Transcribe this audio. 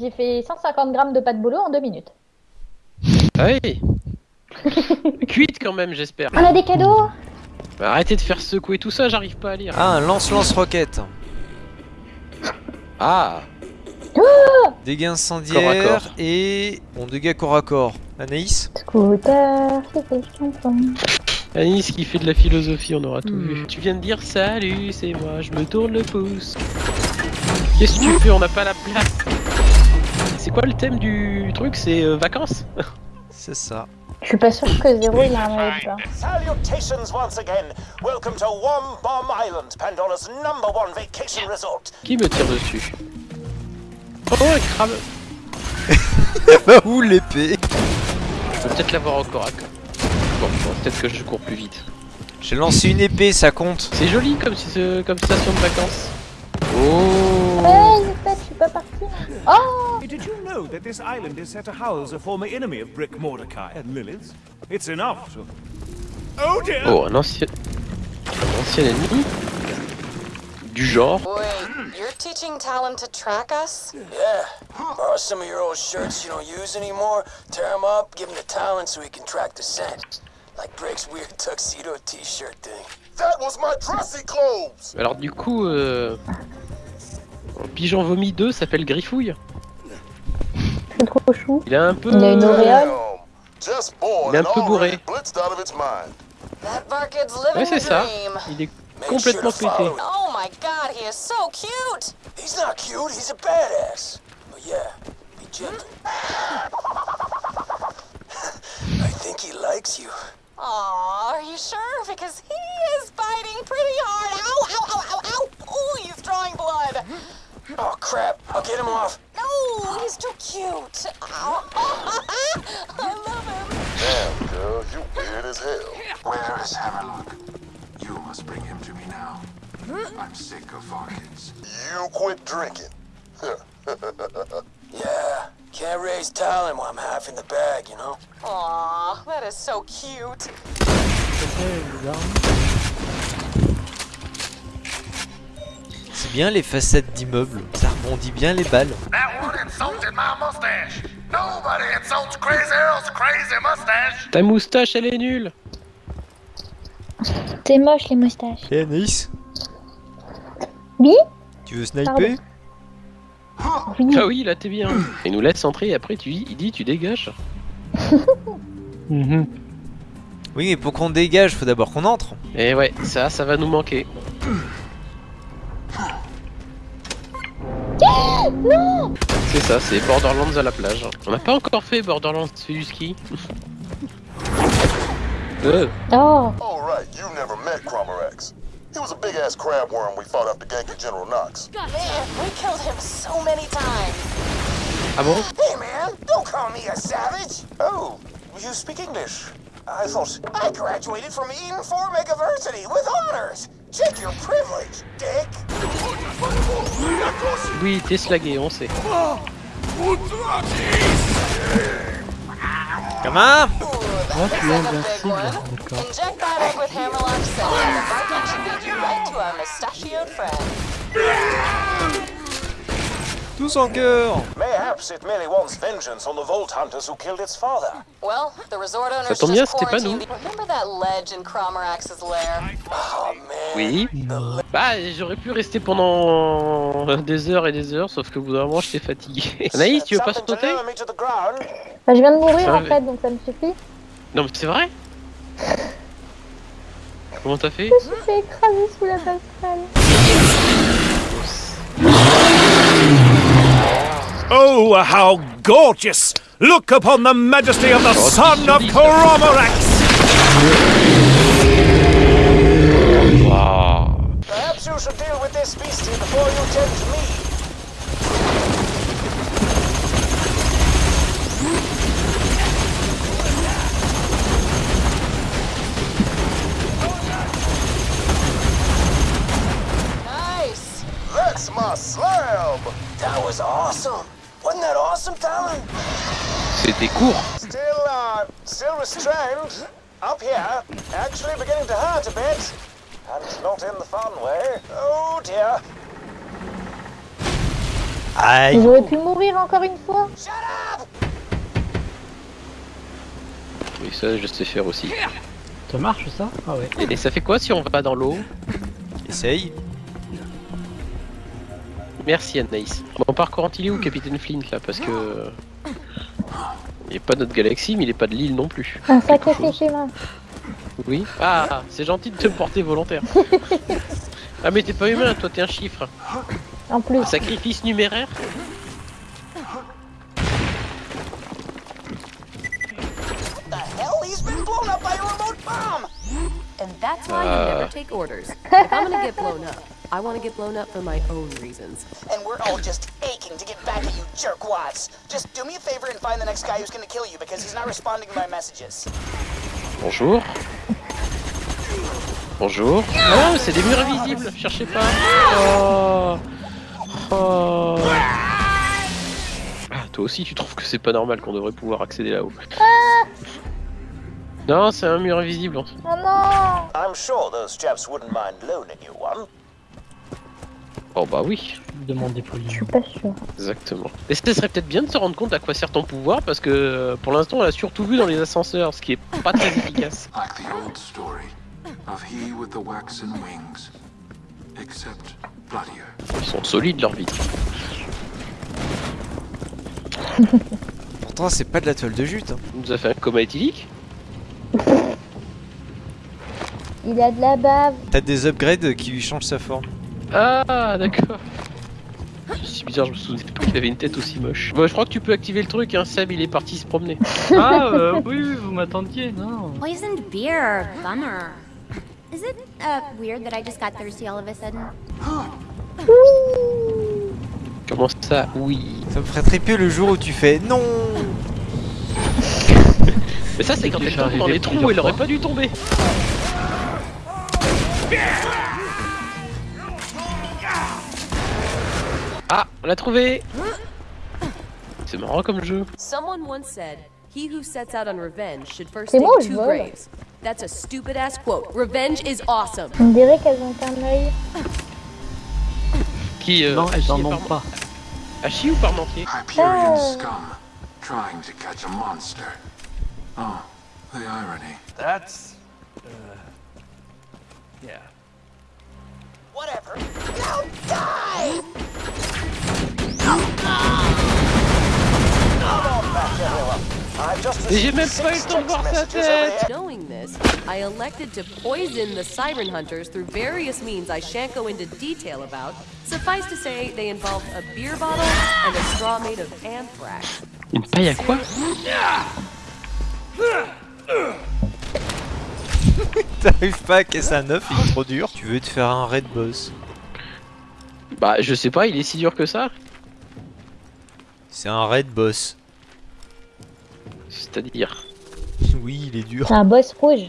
J'ai fait 150 grammes de pâte bolo en 2 minutes. Ah oui Cuite quand même, j'espère. On a des cadeaux? Bah, arrêtez de faire secouer tout ça, j'arrive pas à lire. Ah, un lance-lance-roquette. Ah Dégâts Corps à incendiaires corps. et... Bon, dégâts corps à corps. Anaïs? Scooter. Anis qui fait de la philosophie, on aura tout Hmm. vu. Tu viens de dire salut, c'est moi, je me tourne le pouce. Qu'est-ce que tu fais? On n'a pas la place. C'est quoi le thème du truc? C'est euh, vacances? C'est ça. Je suis pas sûr que Zéro il a un. Salutations once again. Welcome to Wom Bomb Island, Pandora's number one vacation resort. Qui me tire dessus? Oh, un crabe Bah où l'épée Je peux peut-être l'avoir au corps à. Bon, bon, peut-être que je cours plus vite. J'ai lancé une épée, ça compte. C'est joli comme, si comme station de vacances. Oh Hey, j'espère que je suis pas partie. Oh Did you know that this island is said to house a former enemy of Brick Mordecai? And Lilith? It's enough to... Oh dear! Oh, un ancien... Un ancien ennemi Du genre Wait, you're teaching Talon to track us? Yeah. Borrow some of your old shirts you don't use anymore, tear them up, give them to Talon so he can track the scent. Like Brick's weird tuxedo t-shirt thing. That was my dressy clothes! Alors du coup, euh... Pigeon Vomi 2 s'appelle Griffouille. C'est trop chou. Il a un peu... Il a une auréole. Il est un peu bourré. already blitzed out of its mind. That Barkid's living Ouais, c'est ça. Il est complètement sure pété. Oh my god, he is so cute! He's not cute, he's a badass. But yeah, be gentle. I think he likes you. Aw, are you sure? Because he is biting pretty hard. Ow, ow, ow, ow, ow! Oh, he's drawing blood. Oh crap, I'll get him off. No, he's too cute. Ow. I love him. Damn, girl, you weird as hell. Where is Hammerlock? You must bring him to me now. Hmm? I'm sick of Varkins. You quit drinking. yeah, can't raise talent while I'm half in the bag, you know? Aw, that is so cute. C'est bien les façades d'immeubles. Rebondit bien les balles. That one insulted my mustache. Nobody insults Crazy Earl's crazy mustache. Ta moustache, elle est nulle T'es moche les moustaches. Et Anaïs Oui Tu veux sniper. Oui. Ah oui, là t'es bien. Il nous laisse entrer et après tu il dit tu dégages. Mhm. Oui, mais pour qu'on dégage, faut d'abord qu'on entre. Et ouais, ça, ça va nous manquer. C'est ça, c'est Borderlands à la plage. On n'a pas encore fait Borderlands, fait du ski. Euh, Oh Oh, right, you never met Cromerex. He was a big ass crab worm we fought after ganking General Knox. Man, we killed him so many times. ah bon? Hey, man, don't call me a savage. Oh, you speak English. I thought I graduated from Eden Form University with honors. Check your privilege, dick. Oui, t'es slagué, on sait. Comment Looks like a big one. Inject that egg with Hammerlock Cell, and the Barkid should lead you right to our mustachioed friend. Tous en cœur Mayhaps it merely wants vengeance on the Vault Hunters who killed its father. Well, the resort owners tombe bien, c'était pas nous. quarantined. Remember that ledge in Cromerax's lair? Oh, man. Oui. Bah, j'aurais pu rester pendant des heures et des heures, sauf que au bout d'un moment, j'étais fatigué. Anaïs, tu veux pas sauter. Bah, je viens de mourir Ça en fait, donc ça me suffit. Non, mais c'est vrai Comment t'as fait Je me suis écraser sous la passerelle. Oh, how gorgeous! Look upon the majesty of the son of Coromerax! Waouh Perhaps you should deal with this beastie before you tempt me. Nice! That's my slam. That was awesome. Wasn't that awesome, Talon? C'était court Still, uh, still restrained. Up here. Actually beginning to hurt a bit. And not in the fun way. Oh dear. Aïe J'aurais pu mourir encore une fois. Oui, ça, je sais faire aussi. Ça marche ça? Ah ouais. Et, et ça fait quoi si on va dans l'eau? Essaye. Merci Anaïs. Bon, par contre, il est où Capitaine Flint là Parce que. Il est pas de notre galaxie, mais il est pas de l'île non plus. Un sacré schéma. Oui. Ah, c'est gentil de te porter volontaire. ah, mais t'es pas humain, toi t'es un chiffre. En plus. Un sacrifice numéraire The hell? He's been blown up by a remote bomb! And that's why you never take orders. If I'm gonna get blown up, I want to get blown up for my own reasons. And we're all just aching to get back at you jerkwads. Just do me a favor and find the next guy who's gonna kill you because he's not responding to my messages. Bonjour. Bonjour. Ah, c'est des murs invisibles, cherchez pas. Oh. Oh. Ah, toi aussi, tu trouves que c'est pas normal qu'on devrait pouvoir accéder là-haut. Non, c'est un mur invisible. Oh non I'm sure those chaps wouldn't mind loaning you one. Oh bah oui, Demandez Je poliment. suis pas sûr. exactement. Et ce serait peut-être bien de se rendre compte à quoi sert ton pouvoir parce que euh, pour l'instant on l'a surtout vu dans les ascenseurs, ce qui est pas très efficace. Like the old story of he with the waxen wings. Except bloodier. Ils sont solides leur vitre. Pourtant, c'est pas de la toile de jute. hein. Il nous a fait un coma éthylique. Il a de la bave. T'as des upgrades qui lui changent sa forme. Ah d'accord. C'est bizarre, je me souvenais pas qu'il avait une tête aussi moche. Bon, je crois que tu peux activer le truc, hein. Seb il est parti se promener. Ah euh, oui, vous m'attendiez, non. Poisoned beer. Bummer. Is it uh, weird that I just got thirsty all of a sudden? Comment ça Oui? Ça me ferait triper le jour où tu fais non Mais ça c'est quand elle tombe dans les trous elle aurait pas dû tomber. On l'a trouvé C'est marrant comme jeu. Someone once said, "He who sets out on revenge should first C'est dig two vole graves." That's a stupid ass quote. Revenge is awesome. On dirait qu'elles ont un œil. Qui euh, non, elles Hachi en et ont pas. Hachi ou Parmentier Hyperion Oh. scum, trying to catch a monster. Oh, the irony. That's. Uh, yeah. Whatever. Now die! J'ai même pas eu le temps de voir sa tête Knowing this, I elected to poison the siren hunters through various means I shan't go into detail about. Suffice to say, they involved a beer bottle and a straw made of anthrax. Une paille à quoi T'arrives pas à casser un œuf, il est trop dur. Tu veux te faire un raid boss. Bah je sais pas, il est si dur que ça C'est un raid boss. C'est-à-dire Oui, il est dur. C'est un boss rouge.